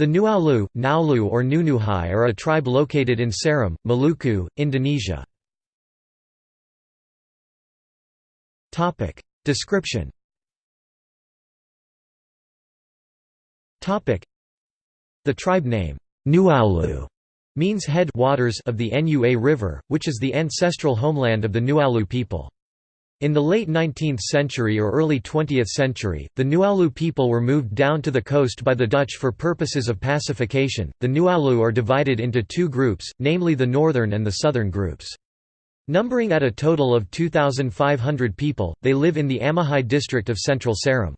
The Nuaulu, Naulu or Nunuhai are a tribe located in Seram, Maluku, Indonesia. Description The tribe name, Nuaulu, means head waters of the Nua River, which is the ancestral homeland of the Nuaulu people. In the late 19th century or early 20th century, the Nuaulu people were moved down to the coast by the Dutch for purposes of pacification. The Nuaulu are divided into two groups, namely the northern and the southern groups. Numbering at a total of 2,500 people, they live in the Amahai district of central Seram.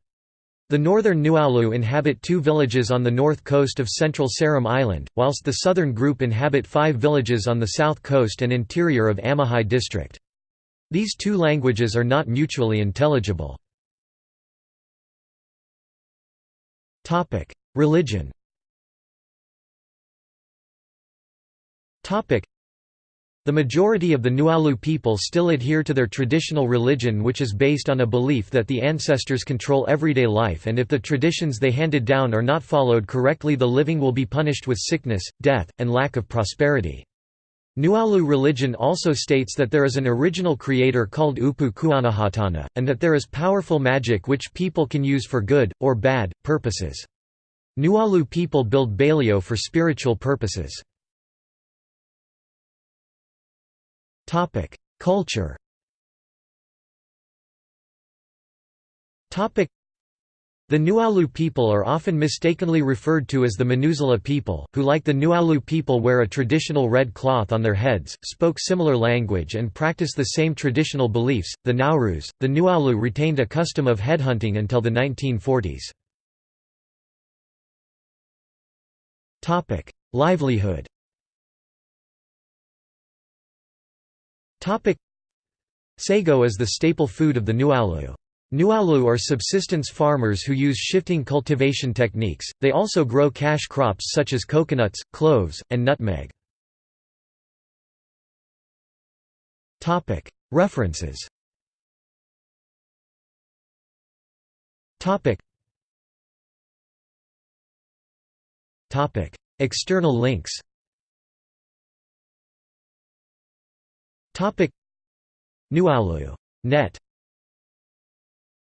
The northern Nuaulu inhabit two villages on the north coast of central Seram Island, whilst the southern group inhabit five villages on the south coast and interior of Amahai district. These two languages are not mutually intelligible. Religion the majority of the Nuaulu people still adhere to their traditional religion which is based on a belief that the ancestors control everyday life and if the traditions they handed down are not followed correctly the living will be punished with sickness, death, and lack of prosperity. Nuaulu religion also states that there is an original creator called Upu Kuanahatana, and that there is powerful magic which people can use for good, or bad, purposes. Nuaulu people build Baileo for spiritual purposes. Culture the Nuaulu people are often mistakenly referred to as the Manusela people, who like the Nuaulu people wear a traditional red cloth on their heads, spoke similar language and practice the same traditional beliefs. The Naurus, the Nuaulu retained a custom of headhunting until the 1940s. Topic: Livelihood. Topic: Sago is the staple food of the Nuaulu. Nuaulu are subsistence farmers who use shifting cultivation techniques, they also grow cash crops such as coconuts, cloves, and nutmeg. References External links Nuaulu. Net